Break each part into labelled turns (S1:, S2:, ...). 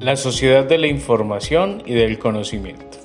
S1: La sociedad de la información y del conocimiento.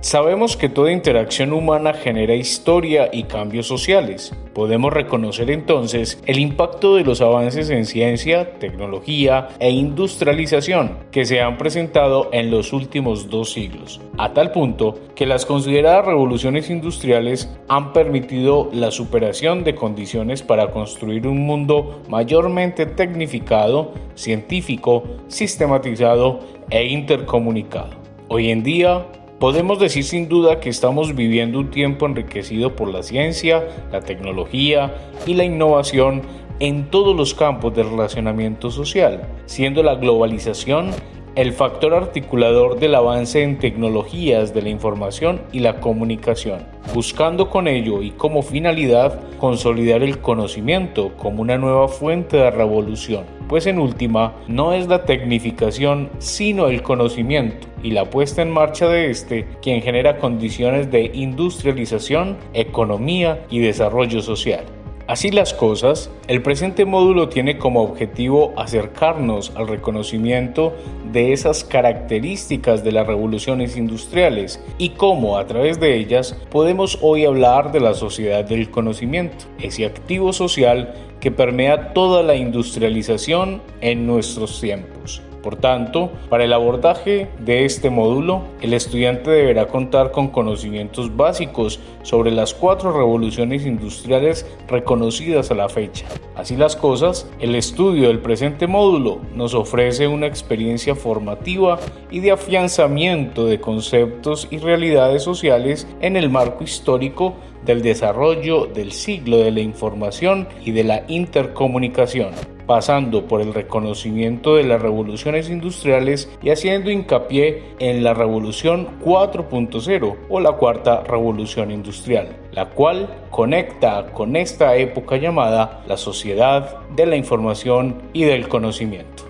S1: Sabemos que toda interacción humana genera historia y cambios sociales. Podemos reconocer entonces el impacto de los avances en ciencia, tecnología e industrialización que se han presentado en los últimos dos siglos, a tal punto que las consideradas revoluciones industriales han permitido la superación de condiciones para construir un mundo mayormente tecnificado, científico, sistematizado e intercomunicado. Hoy en día, Podemos decir sin duda que estamos viviendo un tiempo enriquecido por la ciencia, la tecnología y la innovación en todos los campos del relacionamiento social, siendo la globalización el factor articulador del avance en tecnologías de la información y la comunicación, buscando con ello y como finalidad consolidar el conocimiento como una nueva fuente de revolución, pues en última no es la tecnificación sino el conocimiento y la puesta en marcha de este quien genera condiciones de industrialización, economía y desarrollo social. Así las cosas, el presente módulo tiene como objetivo acercarnos al reconocimiento de esas características de las revoluciones industriales y cómo a través de ellas podemos hoy hablar de la sociedad del conocimiento, ese activo social que permea toda la industrialización en nuestros tiempos. Por tanto, para el abordaje de este módulo, el estudiante deberá contar con conocimientos básicos sobre las cuatro revoluciones industriales reconocidas a la fecha. Así las cosas, el estudio del presente módulo nos ofrece una experiencia formativa y de afianzamiento de conceptos y realidades sociales en el marco histórico del desarrollo del siglo de la información y de la intercomunicación pasando por el reconocimiento de las revoluciones industriales y haciendo hincapié en la revolución 4.0 o la cuarta revolución industrial, la cual conecta con esta época llamada la sociedad de la información y del conocimiento.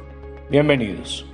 S1: Bienvenidos.